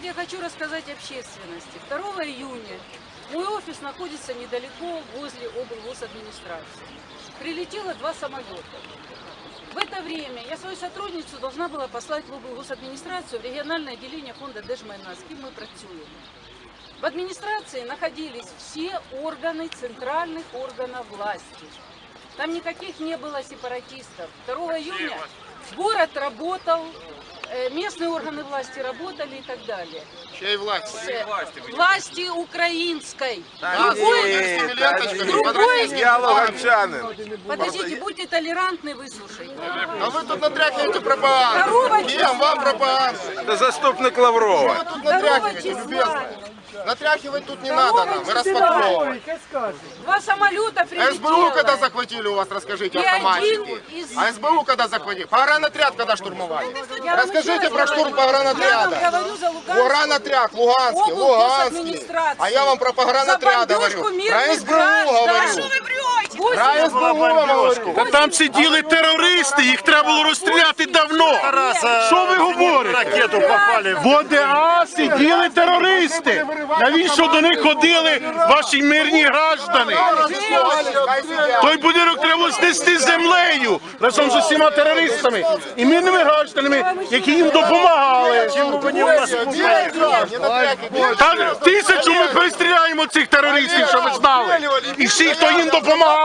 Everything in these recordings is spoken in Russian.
вот я хочу рассказать общественности. 2 июня мой офис находится недалеко возле облгосадминистрации. Прилетело два самолета. В это время я свою сотрудницу должна была послать в облгосадминистрацию в региональное отделение фонда Держмайна, з ким ми працюємо. В администрации находились все органы центральных органов власти. Там никаких не было сепаратистов. 2 июня город работал, местные органы власти работали и так далее. Чьей власти? Э, Власти украинской. Нас Другой- ленточками другой- луганчанин. Подождите, будьте толерантны, выслушайте. А вы тут натряхиваете пропаганду. Кем вам пропаганду? Це заступник Лаврова. Вы тут натряхиваете, любезно. Натряхивать тут не надо нам, мы распаковываем. Два самолета прилетело. СБУ когда захватили у вас, расскажите, автоматчики. из- А СБУ когда захватили? Погранотряд когда штурмовали? Я Расскажите про штурм говорю. Я погранотряда. вам говорю за Луганскую. Погранотряд, Луганский, Луганский. А я вам про погранотряд говорю. Про СБУ говорю. Та там сиділи терористи, їх треба було розстріляти давно. Що ви говорите? Ракету. В ОДА сиділи терористи. Навіщо до них ходили ваші мирні граждани? Той будинок треба знести землею разом з усіма терористами і мирними гражданами, які їм допомагали. Та тисячу ми перестріляємо цих терористів, щоб ви знали. І всі, хто їм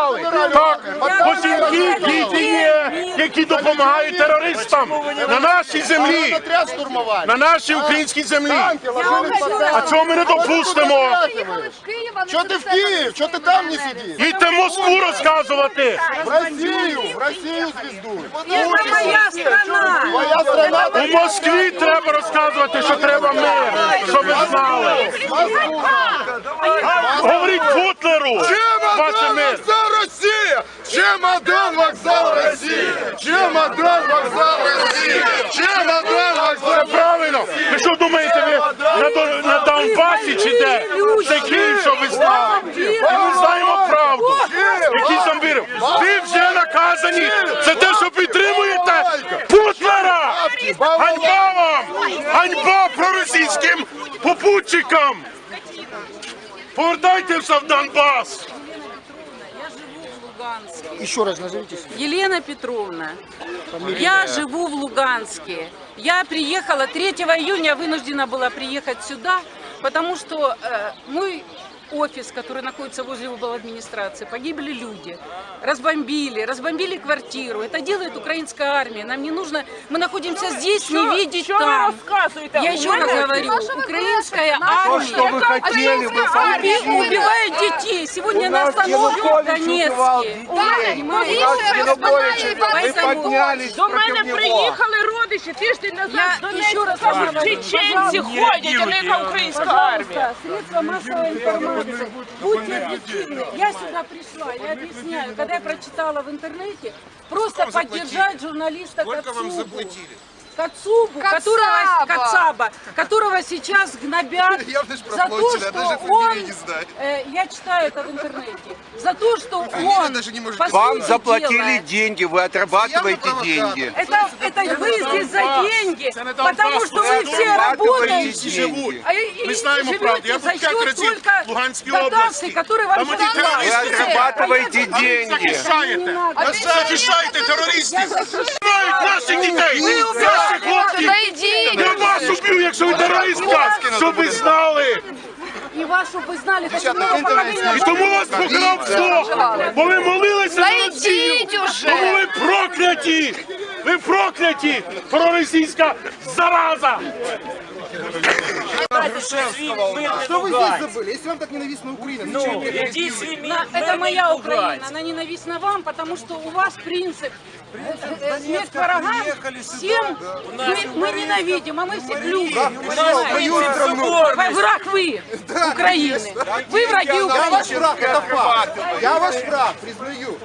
допомагали. Так, бо жінки, діти є, які допомагають терористам на нашій землі, Погранотряд штурмовали. на нашій українській землі. Танки ложились под А цього ми не допустимо. Что ты в Киев? Что ты там не сидишь? Їдьте в Москву розказувати. В Россию, в Россию звезду. Это моя страна. Твоя страна У Москві треба розказувати, що треба мир, щоб ви знали. Говоріть Путлеру, ваше мир. Россия! Чемодан вокзал России! Чемодан вокзал России! Чемодан вокзал правильно. Ви що думаєте, ви на, на Донбасі чи де? Це Київ, що ви знали. І ми знаємо правду. Який зомбірів? Ви вже наказані за те, що підтримуєте Путлера! Ганьба вам! Ганьба проросійським попутчикам! Повертайтеся в Донбас! Луганске. Еще раз назовитесь. Елена Петровна. Я живу в Луганске. Я приехала 3 июня, вынуждена была приехать сюда, потому что э, мой офис, который находится возле администрации, погибли люди, разбомбили, разбомбили квартиру. Это делает украинская армия. Нам не нужно, мы находимся здесь, не видеть там. Я еще раз говорю, украинская армия Что вы хотели, вы уби- убивает детей. Сегодня на остановке в Донецке. Вы Поэтому поднялись До мене против него. приїхали родичі тиждень назад Я з Донецька. ще раз Кажуть, говорю, чеченці ходять, а не яка українська армія. Пожалуйста, средства массовой будьте объективны. Я сюда пришла, я объясняю, когда я прочитала в интернете, просто поддержать журналиста Кацубу. Кацубу, которого, Кацаба, которого сейчас гнобят за то, что он, э, я читаю это в интернете, за то, что он, по Вам сути заплатили дела, деньги, вы отрабатываете деньги. это, это вы здесь за деньги, потому что вы все работаете. деньги. А и- и Ми знаємо живете правду. Я за був п'ять счет разів только в Луганській дотаций, області. которые вам Там оті сейчас терористи дали. Вы отрабатываете А я- деньги. Захищаєте, А захищаєте терористів, знають наших дітей, наших хлопців. Я вас уб'ю, якщо ви терористка, щоб ви знали. И вас, чтобы вы знали, хоть одного поколения І тому вас покрав Бог, бо ви молилися за Росію. Тому ви прокляті, ви прокляті, проросійська зараза. Что вы здесь забыли? Если вам так ненавистна Украина, зачем вы На- Это моя Украина, она ненавистна вам, потому что у вас принцип э, э, смерть врагам всем мы, мы ненавидим, а мы всех любим. Враг вы, Украины. Вы враги Я ваш Украины. враг, это факт. Я ваш враг, признаю.